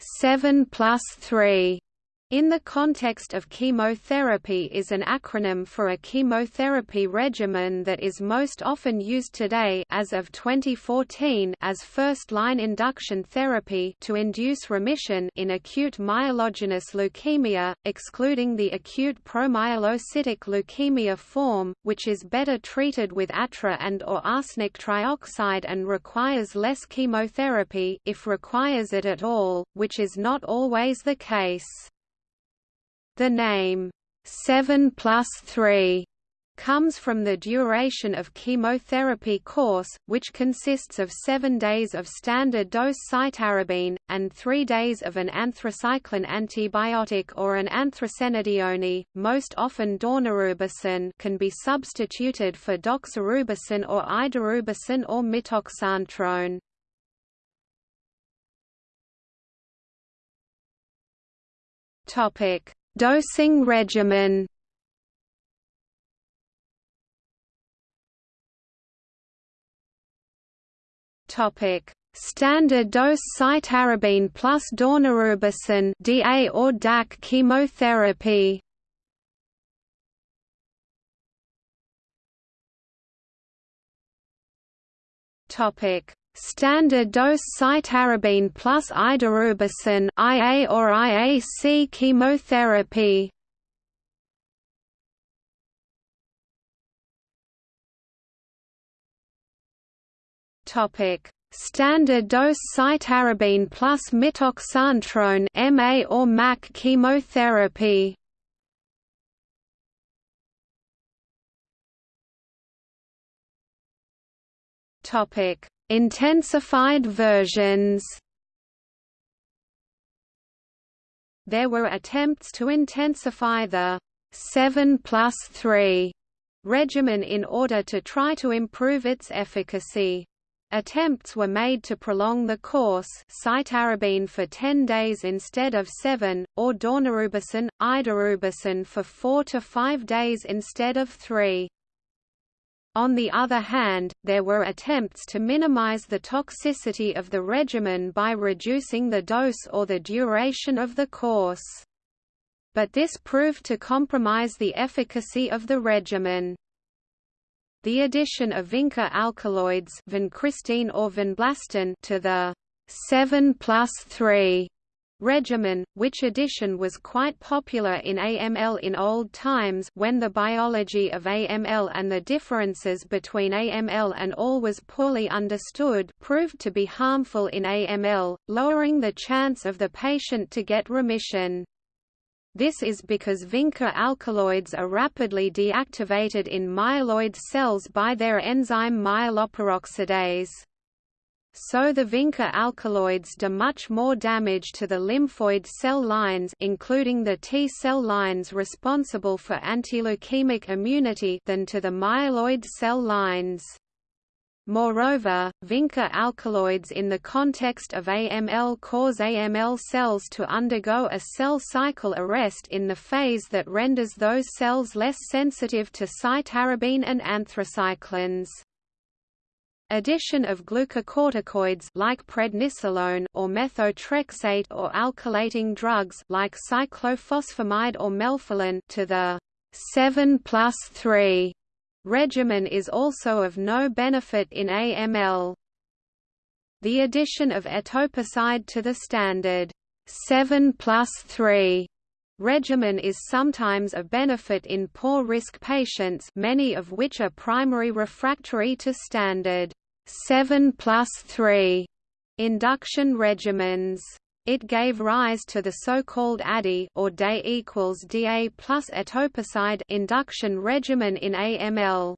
7 plus 3 in the context of chemotherapy is an acronym for a chemotherapy regimen that is most often used today as of 2014 as first-line induction therapy to induce remission in acute myelogenous leukemia, excluding the acute promyelocytic leukemia form, which is better treated with atra and or arsenic trioxide and requires less chemotherapy if requires it at all, which is not always the case. The name, 7 plus 3, comes from the duration of chemotherapy course, which consists of seven days of standard dose cytarabine, and three days of an anthracycline antibiotic or an anthracenedione, most often daunorubicin can be substituted for doxorubicin or idarubicin or mitoxantrone. Topic Dosing regimen. Topic: Standard dose cytarabine plus daunorubicin DA or DAC chemotherapy. Topic: Standard dose cytarabine plus idarubicin IA or IAC chemotherapy. Topic: Standard dose cytarabine plus mitoxantrone MA or MAC chemotherapy. Topic: Intensified versions There were attempts to intensify the 7 plus 3 regimen in order to try to improve its efficacy. Attempts were made to prolong the course cytarabine for 10 days instead of 7, or daunorubicin, idarubicin for 4 to 5 days instead of 3. On the other hand, there were attempts to minimize the toxicity of the regimen by reducing the dose or the duration of the course. But this proved to compromise the efficacy of the regimen. The addition of vinca alkaloids vincristine or to the 7 plus 3 regimen, which addition was quite popular in AML in old times when the biology of AML and the differences between AML and ALL was poorly understood proved to be harmful in AML, lowering the chance of the patient to get remission. This is because vinca alkaloids are rapidly deactivated in myeloid cells by their enzyme myeloperoxidase so the vinca alkaloids do much more damage to the lymphoid cell lines including the T cell lines responsible for antileukemic immunity than to the myeloid cell lines. Moreover, vinca alkaloids in the context of AML cause AML cells to undergo a cell cycle arrest in the phase that renders those cells less sensitive to cytarabine and anthracyclines. Addition of glucocorticoids like prednisolone or methotrexate or alkylating drugs like cyclophosphamide or melphalan to the 7 plus 3 regimen is also of no benefit in AML. The addition of etoposide to the standard 7 plus 3 regimen is sometimes a benefit in poor-risk patients many of which are primary refractory to standard 7 plus 3 induction regimens. It gave rise to the so-called ADE or DAE equals DA plus etoposide induction regimen in AML.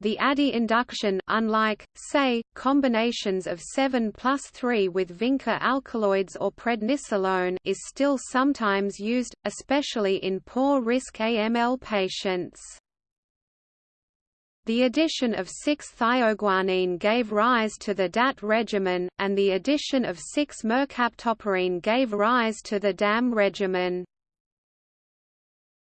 The ADE induction unlike, say, combinations of 7 plus 3 with vinca alkaloids or prednisolone is still sometimes used, especially in poor-risk AML patients. The addition of 6-thioguanine gave rise to the DAT regimen, and the addition of 6-mercaptopurine gave rise to the DAM regimen.